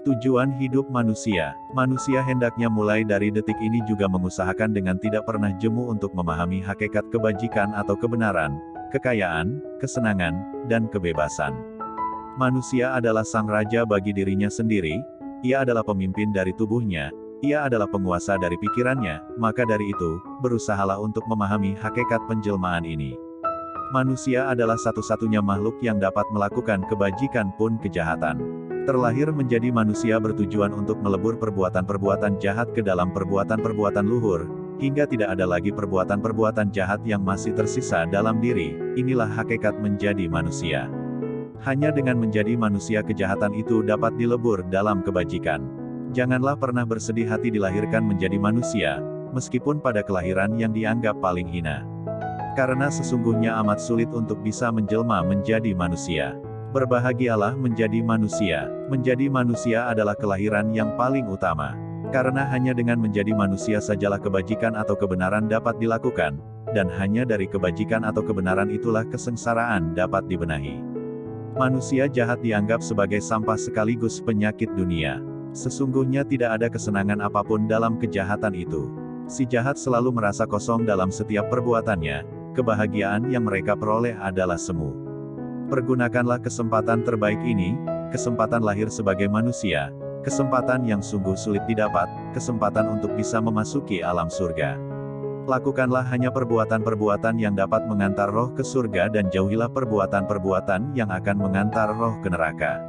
Tujuan hidup manusia. Manusia hendaknya mulai dari detik ini juga mengusahakan dengan tidak pernah jemu untuk memahami hakikat kebajikan atau kebenaran, kekayaan, kesenangan, dan kebebasan. Manusia adalah sang raja bagi dirinya sendiri, ia adalah pemimpin dari tubuhnya, ia adalah penguasa dari pikirannya, maka dari itu, berusahalah untuk memahami hakikat penjelmaan ini. Manusia adalah satu-satunya makhluk yang dapat melakukan kebajikan pun kejahatan terlahir menjadi manusia bertujuan untuk melebur perbuatan-perbuatan jahat ke dalam perbuatan-perbuatan luhur, hingga tidak ada lagi perbuatan-perbuatan jahat yang masih tersisa dalam diri, inilah hakikat menjadi manusia. Hanya dengan menjadi manusia kejahatan itu dapat dilebur dalam kebajikan. Janganlah pernah bersedih hati dilahirkan menjadi manusia, meskipun pada kelahiran yang dianggap paling hina. Karena sesungguhnya amat sulit untuk bisa menjelma menjadi manusia. Berbahagialah menjadi manusia. Menjadi manusia adalah kelahiran yang paling utama. Karena hanya dengan menjadi manusia sajalah kebajikan atau kebenaran dapat dilakukan, dan hanya dari kebajikan atau kebenaran itulah kesengsaraan dapat dibenahi. Manusia jahat dianggap sebagai sampah sekaligus penyakit dunia. Sesungguhnya tidak ada kesenangan apa pun dalam kejahatan itu. Si jahat selalu merasa kosong dalam setiap perbuatannya, kebahagiaan yang mereka peroleh adalah semu. Pergunakanlah kesempatan terbaik ini, kesempatan lahir sebagai manusia, kesempatan yang sungguh sulit didapat, kesempatan untuk bisa memasuki alam surga. Lakukanlah hanya perbuatan-perbuatan yang dapat mengantar roh ke surga dan jauhilah perbuatan-perbuatan yang akan mengantar roh ke neraka.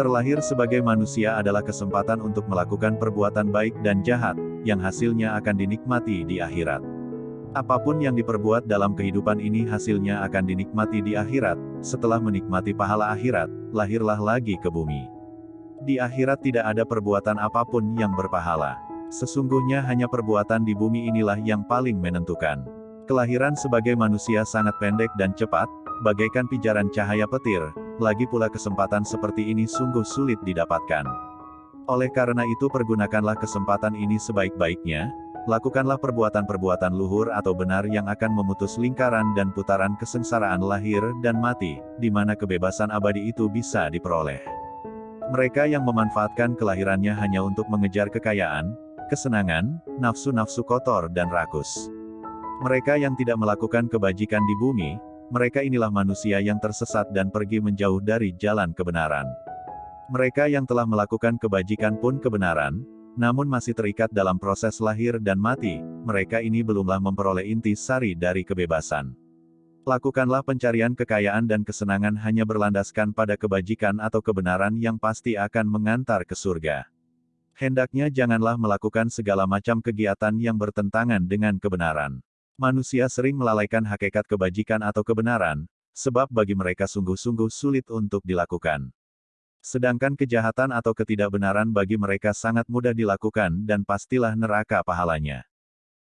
Terlahir sebagai manusia adalah kesempatan untuk melakukan perbuatan baik dan jahat, yang hasilnya akan dinikmati di akhirat. Apa pun yang diperbuat dalam kehidupan ini hasilnya akan dinikmati di akhirat, setelah menikmati pahala akhirat, lahirlah lagi ke bumi. Di akhirat tidak ada perbuatan apa pun yang berpahala. Sesungguhnya hanya perbuatan di bumi inilah yang paling menentukan. Kelahiran sebagai manusia sangat pendek dan cepat, bagaikan pijaran cahaya petir, lagi pula kesempatan seperti ini sungguh sulit didapatkan. Oleh karena itu pergunakanlah kesempatan ini sebaik-baiknya, Lakukanlah perbuatan-perbuatan luhur atau benar yang akan memutus lingkaran dan putaran kesengsaraan lahir dan mati, di mana kebebasan abadi itu bisa diperoleh. Mereka yang memanfaatkan kelahirannya hanya untuk mengejar kekayaan, kesenangan, nafsu-nafsu kotor dan rakus. Mereka yang tidak melakukan kebajikan di bumi, mereka inilah manusia yang tersesat dan pergi menjauh dari jalan kebenaran. Mereka yang telah melakukan kebajikan pun kebenaran, namun masih terikat dalam proses lahir dan mati, mereka ini belumlah memperoleh inti sari dari kebebasan. Lakukanlah pencarian kekayaan dan kesenangan hanya berlandaskan pada kebajikan atau kebenaran yang pasti akan mengantar ke surga. Hendaknya janganlah melakukan segala macam kegiatan yang bertentangan dengan kebenaran. Manusia sering melalaikan hakikat kebajikan atau kebenaran, sebab bagi mereka sungguh-sungguh sulit untuk dilakukan. Sedangkan kejahatan atau ketidakbenaran bagi mereka sangat mudah dilakukan dan pastilah neraka pahalanya.